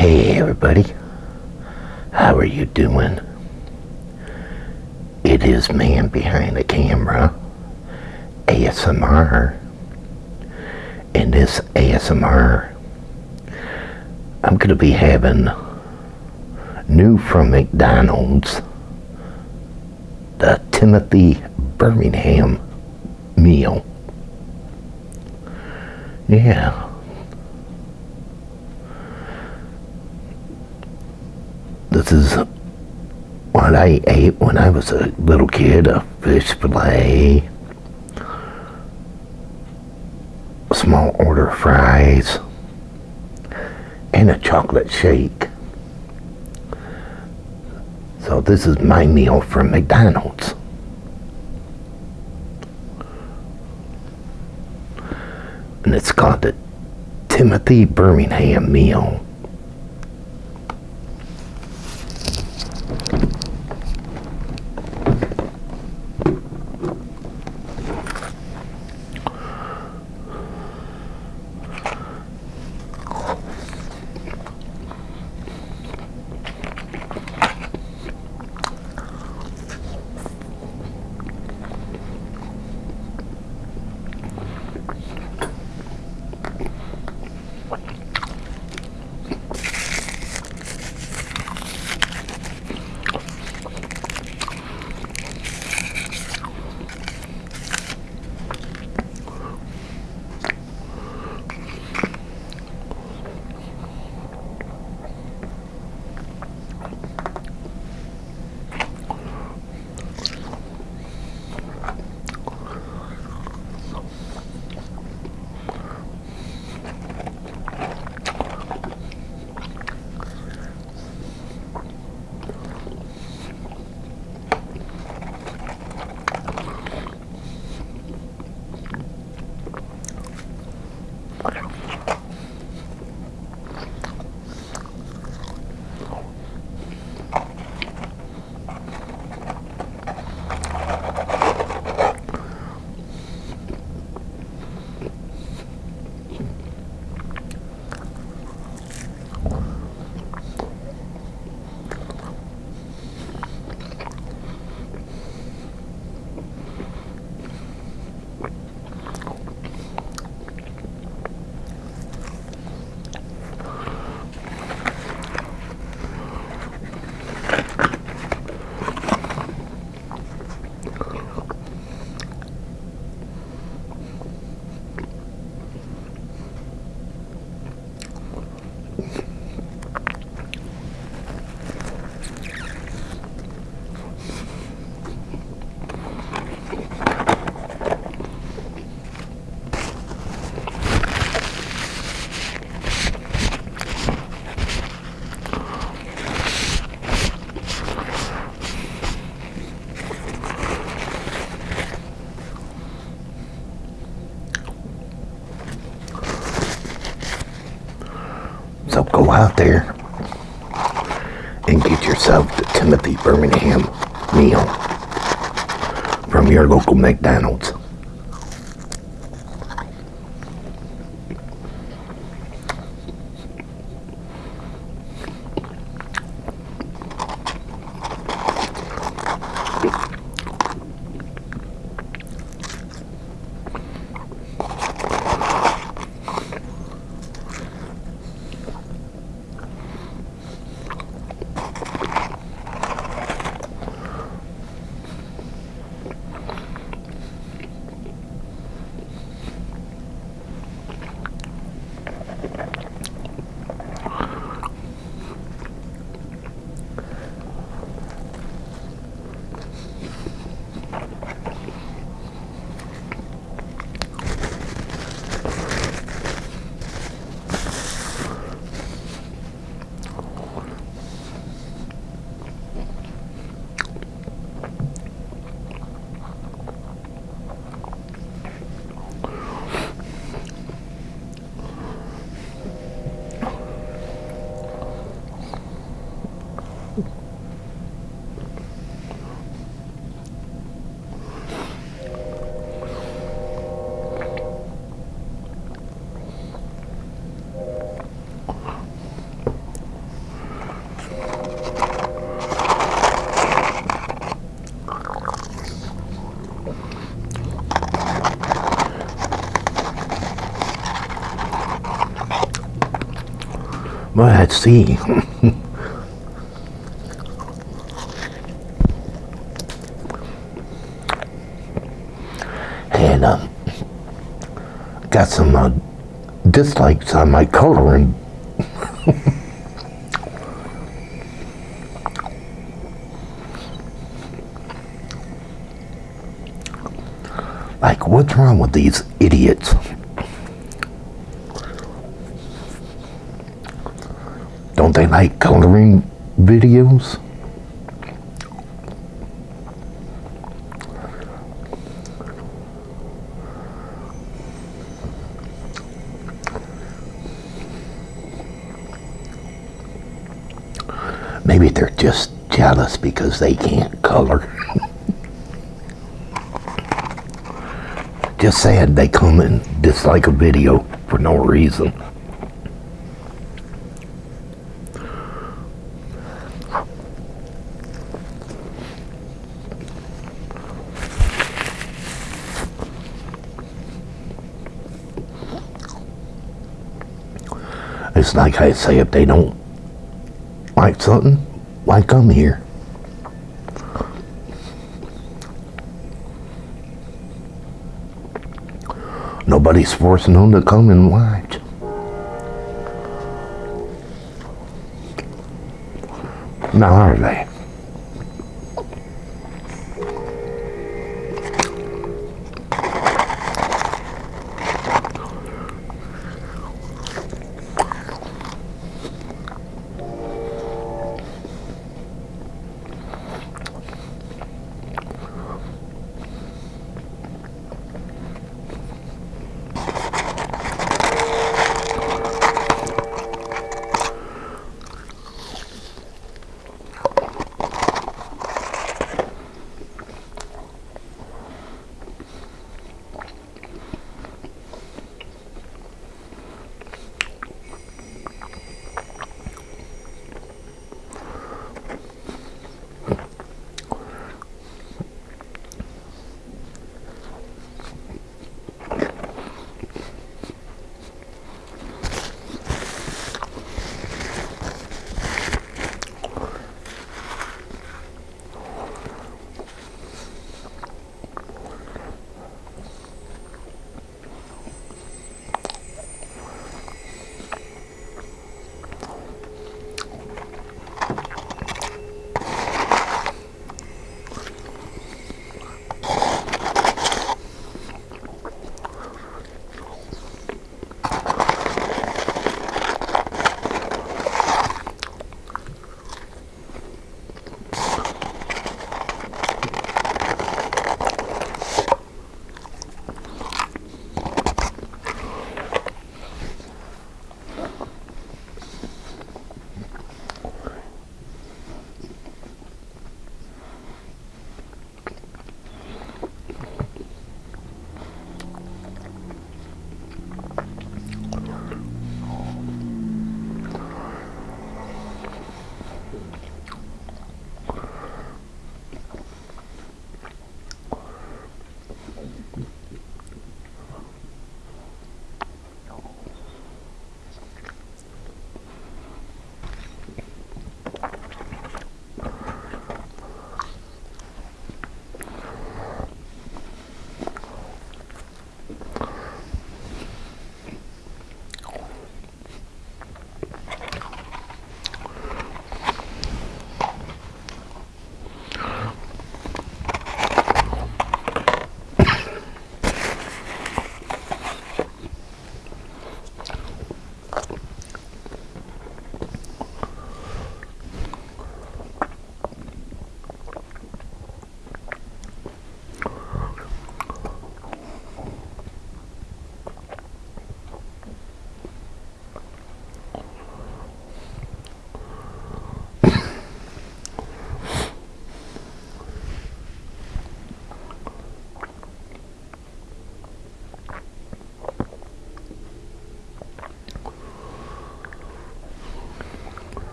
Hey everybody, how are you doing? It is man behind the camera, ASMR. and this ASMR, I'm going to be having new from McDonald's, the Timothy Birmingham meal. Yeah. This is what I ate when I was a little kid, a fish fillet, a small order fries, and a chocolate shake. So this is my meal from McDonald's. And it's called the Timothy Birmingham meal. Out there and get yourself the Timothy Birmingham meal from your local McDonald's. Well, let's see. and um, got some uh, dislikes on my coloring. like, what's wrong with these idiots? Don't they like coloring videos? Maybe they're just jealous because they can't color. just sad they come and dislike a video for no reason. It's like I say, if they don't like something, why come here? Nobody's forcing them to come and watch. Now are they?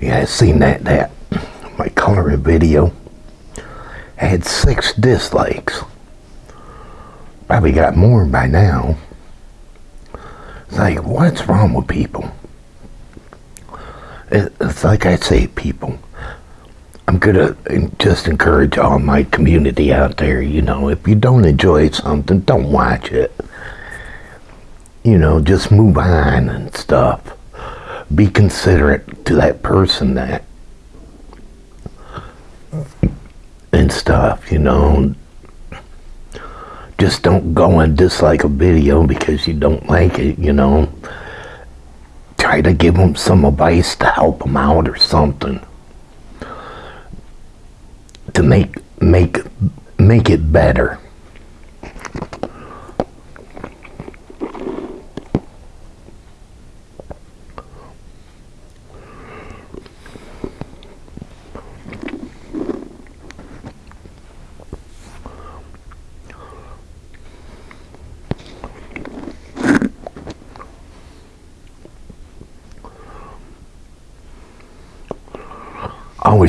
Yeah, I seen that, that, my coloring video I had six dislikes. Probably got more by now. It's like, what's wrong with people? It's like I say, people. I'm gonna just encourage all my community out there, you know, if you don't enjoy something, don't watch it. You know, just move on and stuff. Be considerate to that person that and stuff, you know. Just don't go and dislike a video because you don't like it, you know. Try to give them some advice to help them out or something to make make make it better.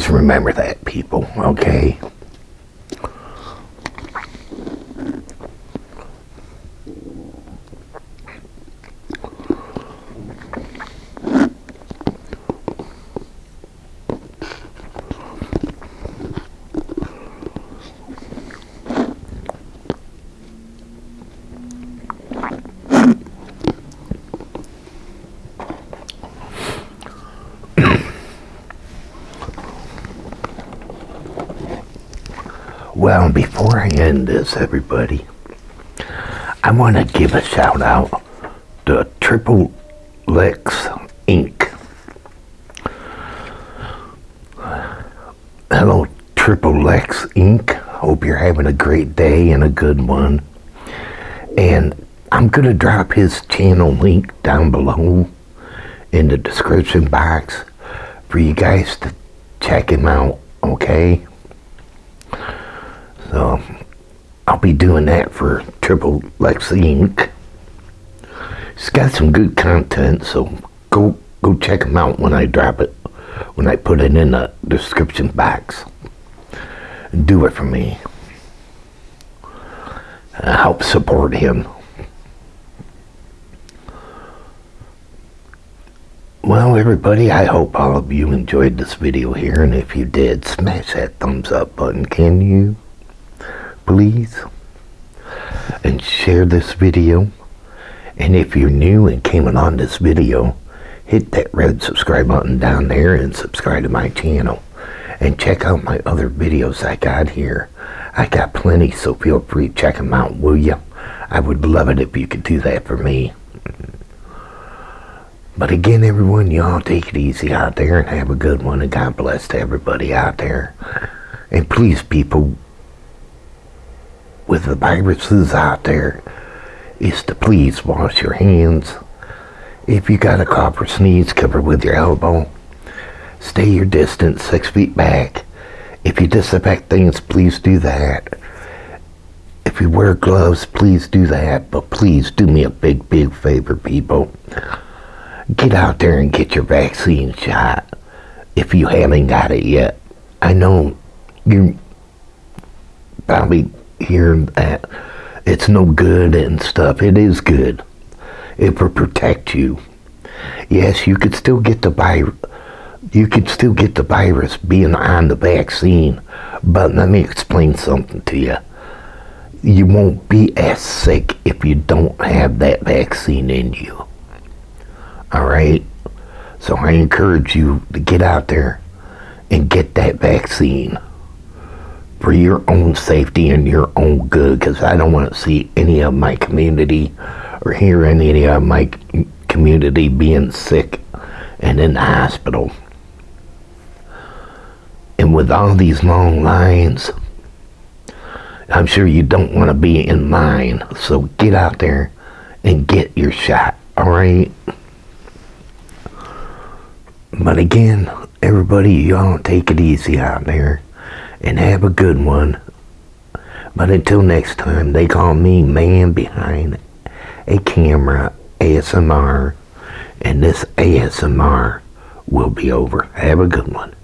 Always remember that, people, okay? Well, before I end this, everybody, I want to give a shout out to Triple Lex Inc. Hello, Triple Lex Inc. Hope you're having a great day and a good one. And I'm going to drop his channel link down below in the description box for you guys to check him out, okay? So I'll be doing that for Triple Lexi Inc. It's got some good content, so go go check them out when I drop it, when I put it in the description box. Do it for me. Uh, help support him. Well, everybody, I hope all of you enjoyed this video here, and if you did, smash that thumbs up button, can you? Please and share this video. And if you're new and came on this video hit that red subscribe button down there and subscribe to my channel. And check out my other videos I got here. I got plenty so feel free to check them out will you I would love it if you could do that for me. But again everyone y'all take it easy out there and have a good one and God bless to everybody out there. And please people with the viruses out there is to please wash your hands. If you got a cough or sneeze, cover with your elbow. Stay your distance, six feet back. If you disinfect things, please do that. If you wear gloves, please do that. But please do me a big, big favor, people. Get out there and get your vaccine shot if you haven't got it yet. I know you probably hear that it's no good and stuff. It is good. It will protect you. Yes, you could still get the virus. You could still get the virus being on the vaccine, but let me explain something to you. You won't be as sick if you don't have that vaccine in you. Alright? So I encourage you to get out there and get that vaccine for your own safety and your own good because I don't want to see any of my community or hear any of my community being sick and in the hospital. And with all these long lines, I'm sure you don't want to be in line. So get out there and get your shot, alright? But again, everybody, y'all take it easy out there and have a good one. But until next time, they call me man behind a camera ASMR, and this ASMR will be over. Have a good one.